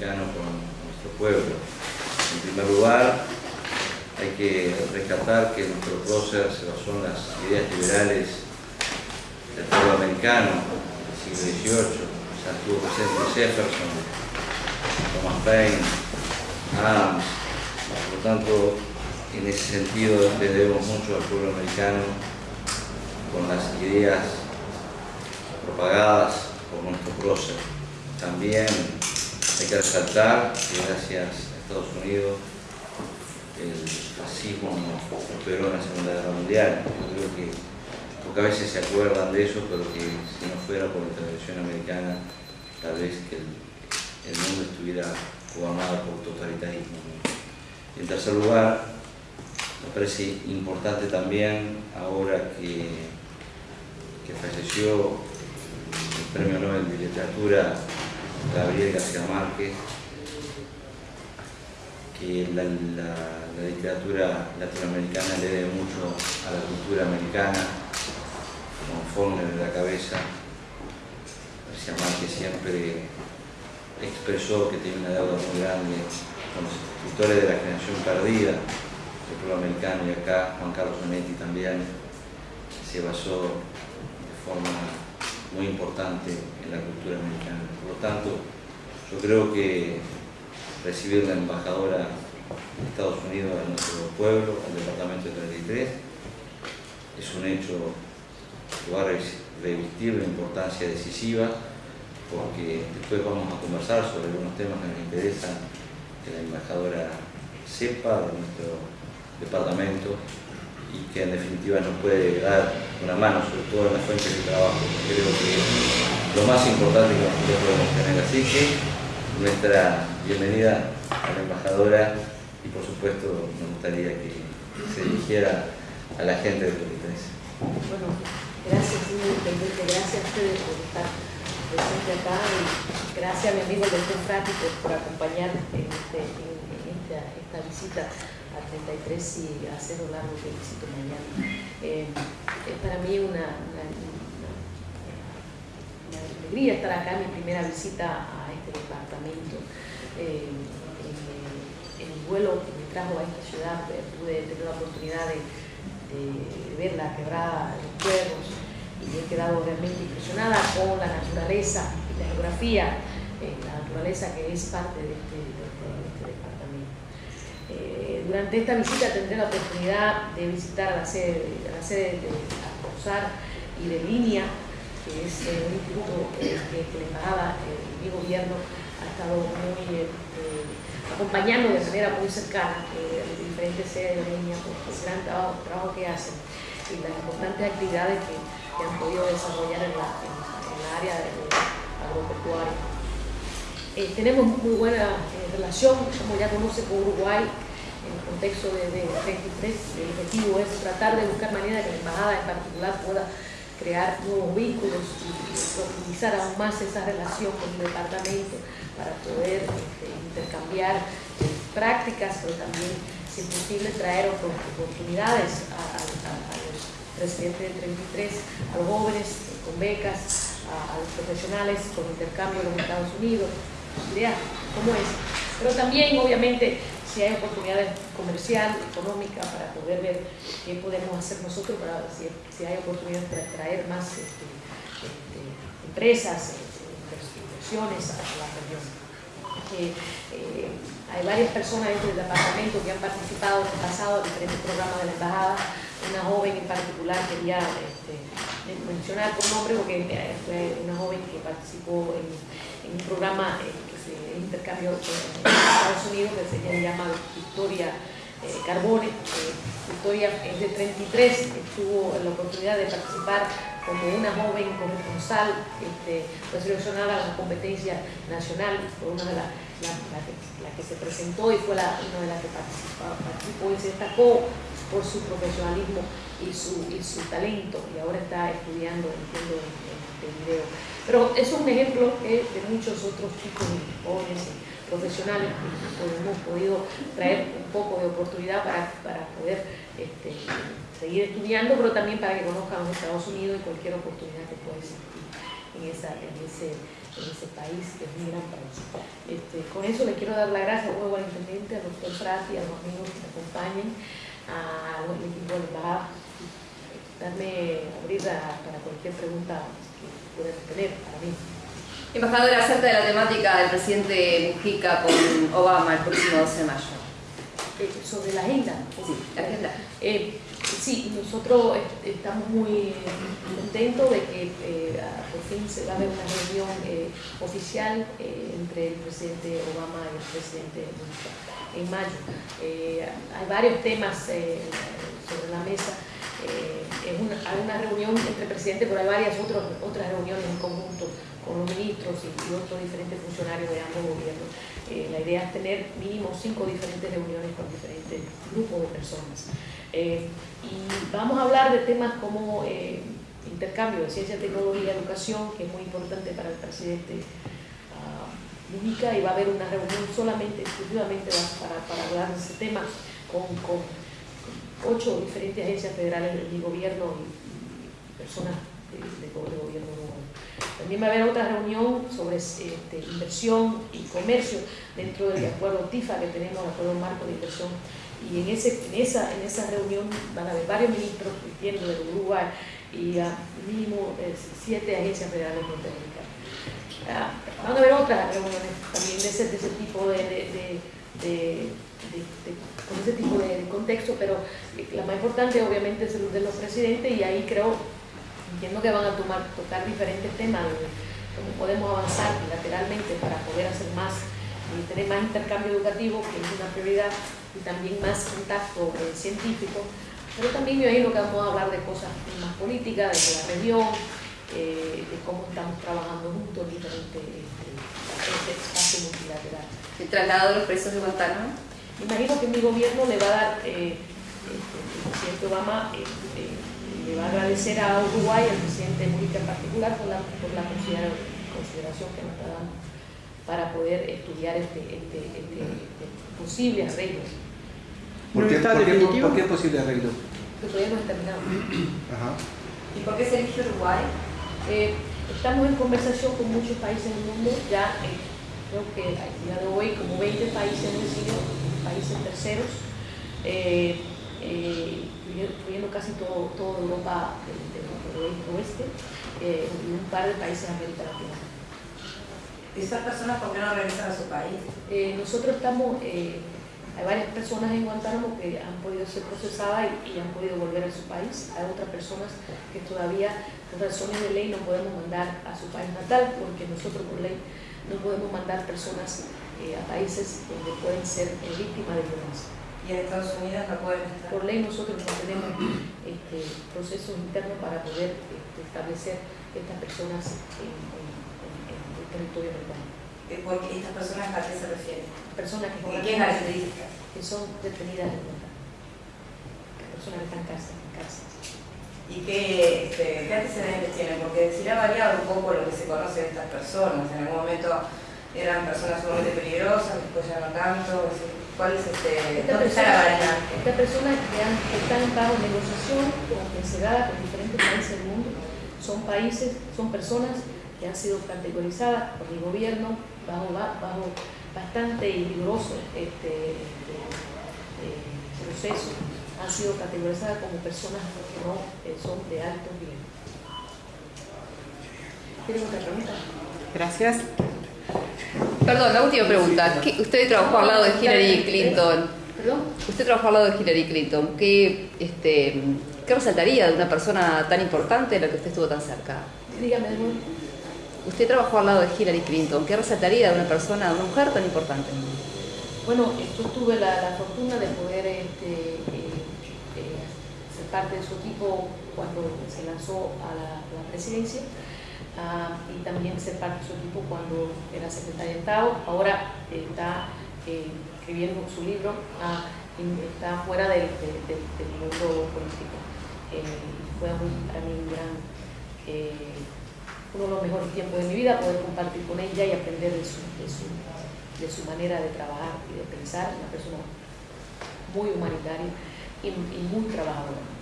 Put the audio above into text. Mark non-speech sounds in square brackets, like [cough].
con nuestro pueblo. En primer lugar, hay que rescatar que nuestro prócer se basó en las ideas liberales del pueblo americano del siglo XVIII, o sea, presente Jefferson, Thomas Paine, Adams, por lo tanto, en ese sentido le debemos mucho al pueblo americano con las ideas propagadas por nuestro prócer. También hay que resaltar que gracias a Estados Unidos el fascismo operó en la Segunda Guerra Mundial. Yo creo que, porque a veces se acuerdan de eso, pero que si no fuera por la intervención americana, tal vez que el, mundo estuviera gobernado por totalitarismo. En tercer lugar, me parece importante también, ahora que falleció el Premio Nobel de Literatura Gabriel García Márquez, que la, literatura latinoamericana le debe mucho a la cultura americana, con Faulkner en la cabeza. García Márquez siempre expresó que tiene una deuda muy grande con los escritores de la generación perdida del pueblo americano y acá Juan Carlos Onetti también se basó de forma muy importante la cultura americana. Por lo tanto, yo creo que recibir la embajadora de Estados Unidos a nuestro pueblo, al departamento de 33, es un hecho que va a revestir una importancia decisiva porque después vamos a conversar sobre algunos temas que nos interesan que la embajadora sepa de nuestro departamento y que en definitiva nos puede dar una mano, sobre todo en las fuentes de trabajo. Creo que lo más importante que nosotros podemos tener. Así que nuestra bienvenida a la embajadora y por supuesto me gustaría que se dirigiera a la gente de Polités. Bueno, gracias señor Intendente, gracias a ustedes por estar presente acá y gracias a mi amigo doctor Frati por, acompañar en, este, esta, visita a 33 y a Cerro Largo que visito mañana. Eh, para mí una, alegría estar acá mi primera visita a este departamento. Eh, en, el vuelo que me trajo a esta ciudad eh, pude tener la oportunidad de, ver la quebrada de los cuervos y he quedado realmente impresionada con la naturaleza y la geografía, la naturaleza que es parte de este, durante esta visita tendré la oportunidad de visitar la sede, la sede de Acosar y de Línea, es eh, un instituto eh, que, que la embajada, eh, mi gobierno, ha estado muy acompañando de manera muy cercana las diferentes sedes de línea por el gran trabajo, que hacen y las importantes actividades que, han podido desarrollar en la, área agropecuaria. tenemos muy buena relación, como ya conoce con Uruguay, en el contexto de, de 33, el objetivo es tratar de buscar manera que la embajada en particular pueda crear nuevos vínculos y, profundizar aún más esa relación con el departamento para poder este, intercambiar eh, prácticas, pero también, si es posible, traer oportunidades a, los residentes de 33, a los jóvenes con becas, a, los profesionales con intercambio en los Estados Unidos, idea cómo es. Pero también, obviamente, si hay oportunidades comercial, económica, para poder ver qué podemos hacer nosotros, para si, si hay oportunidades para traer más este, este, empresas, este, inversiones a la región. Eh, hay varias personas dentro del departamento que han participado en el pasado en diferentes programas de la embajada. Una joven en particular quería mencionar por nombre porque eh, fue una joven que participó en, un programa eh, intercambio en Estados Unidos que se llama Victoria eh, Carbone. Victoria es de 33, tuvo la oportunidad de participar como una joven corresponsal, este, a la competencia nacional, fue una de las la, que, se presentó y fue una de las que participó, y se destacó por su profesionalismo y su, y su talento y ahora está estudiando, entiendo, en, en video. Pero es un ejemplo de muchos otros chicos y jóvenes profesionales que hemos podido traer un poco de oportunidad para, para poder este, seguir estudiando, pero también para que conozcan los Estados Unidos y cualquier oportunidad que pueda existir en, ese, en ese país, que es un gran país. Este, con eso le quiero dar la gracia nuevo al intendente, al doctor Prati, a los amigos que me acompañen, al equipo de la darme abrir para cualquier pregunta que puedan tener para mí. Embajadora, acerca de la temática del presidente Mujica con Obama el próximo 12 de mayo. Eh, sobre la agenda. Sí, la agenda. Eh, sí, nosotros estamos muy contentos de que eh, por fin se va a haber una reunión oficial entre el presidente Obama y el presidente Mujica en mayo. hay varios temas sobre la mesa eh, hay una reunión entre presidentes, pero hay varias otras otras reuniones en conjunto con los ministros y, otros diferentes funcionarios de ambos gobiernos. Eh, la idea es tener mínimo cinco diferentes reuniones con diferentes grupos de personas. Eh, y vamos a hablar de temas como intercambio de ciencia, tecnología, educación, que es muy importante para el presidente uh, y va a haber una reunión solamente, exclusivamente para, para hablar de ese tema con, con ocho diferentes agencias federales de gobierno y, personas de, gobierno También va a haber otra reunión sobre este, inversión y comercio dentro del acuerdo TIFA que tenemos, el acuerdo marco de inversión. Y en, ese, en, esa, en esa reunión van a haber varios ministros viendo del Uruguay y a mínimo eh, siete agencias federales norteamericanas. Ah, van a haber otras reuniones también de ese tipo de con ese tipo de contexto, pero la más importante obviamente es el de los presidentes y ahí creo, entiendo que van a tomar, tocar diferentes temas de cómo podemos avanzar bilateralmente para poder hacer más y tener más intercambio educativo, que es una prioridad, y también más contacto eh, científico, pero también yo ahí lo que vamos a hablar de cosas más políticas, de la región, eh, de cómo estamos trabajando juntos en diferentes este, espacios multilaterales. ¿El traslado de los presos de Guantánamo? Imagino que mi gobierno le va a dar, eh, este, el presidente Obama eh, eh, le va a agradecer a Uruguay, al presidente Mujica en particular, por la, por la consideración que nos está dando para poder estudiar este, este, este, este posible arreglo. ¿Por qué, ¿por, qué, ¿Por qué, posible arreglo? Porque todavía no está terminado. [clears throat] Ajá. ¿Y por qué se eligió Uruguay? estamos en conversación con muchos países del mundo, ya creo que a día de hoy como 20 países han decidido países terceros, eh, eh, incluyendo casi todo, toda Europa del, oeste eh, y un par de países de América Latina. ¿Y esas personas por qué no regresan a su país? nosotros estamos, hay varias personas en Guantánamo que han podido ser procesadas y, han podido volver a su país. Hay otras personas que todavía, por razones de ley, no podemos mandar a su país natal porque nosotros por ley no podemos mandar personas eh, a países donde pueden ser eh, víctimas de violencia. ¿Y en Estados Unidos no pueden estar? Por ley nosotros no tenemos este, procesos internos para poder este, establecer estas personas en, el territorio americano. Eh, ¿Por qué estas personas a qué se refieren? Personas que, ¿Qué características? Que son detenidas en cuenta. Personas que están en cárcel. ¿Y qué, este, qué antecedentes tienen? Porque si ha variado un poco lo que se conoce de estas personas. En algún momento eran personas sumamente peligrosas, después ya no tanto. ¿Cuál es este, esta persona, está la variedad? Estas personas que, están bajo negociación o encerradas con diferentes países del mundo son países, son personas que han sido categorizadas por el gobierno bajo, bajo bastante riguroso este, este eh, proceso, han sido categorizadas como personas que no eh, son de alto nivel. ¿Tienen otra pregunta? Gracias. Perdón, la última pregunta. Usted trabajó al lado de Hillary Clinton. ¿Perdón? Usted trabajó al lado de Hillary Clinton. ¿Qué, este, ¿Qué resaltaría de una persona tan importante de la que usted estuvo tan cerca? Dígame, Usted trabajó al lado de Hillary Clinton. ¿Qué resaltaría de una persona, de una mujer tan importante? Bueno, yo tuve la, fortuna de poder este, eh, eh, ser parte de su equipo cuando se lanzó a la presidencia. Ah, y también ser parte de su equipo cuando era secretaria de Estado. Ahora está eh, escribiendo su libro, ah, está fuera del, mundo político. Fue para mí un gran, uno de los mejores tiempos de mi vida poder compartir con ella y aprender de su, de su, de su manera de trabajar y de pensar, una persona muy humanitaria y, y muy trabajadora.